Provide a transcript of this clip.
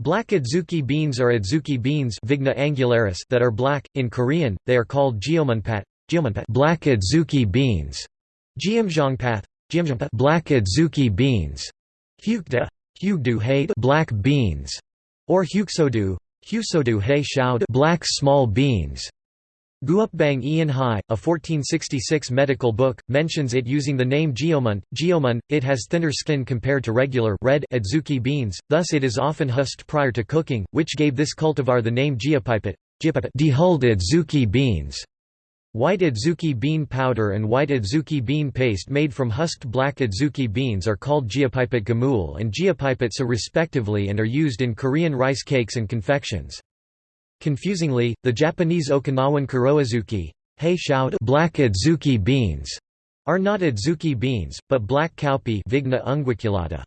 Black adzuki beans are adzuki beans Vigna angularis that are black. In Korean, they are called jeomunpat, black adzuki beans, jeomjongpath, black adzuki beans, hyukda, hyugdu black beans, or hyuksodu, hyusodu he black small beans. Guupbang Ian Hai, a 1466 medical book, mentions it using the name geomun. Geomun, it has thinner skin compared to regular red adzuki beans, thus it is often husked prior to cooking, which gave this cultivar the name geopipet, dehulled adzuki beans. White adzuki bean powder and white adzuki bean paste made from husked black adzuki beans are called geopipet gamul and geopipetsa respectively and are used in Korean rice cakes and confections. Confusingly, the Japanese Okinawan kuroazuki black adzuki beans are not adzuki beans, but black cowpea Vigna unguiculata.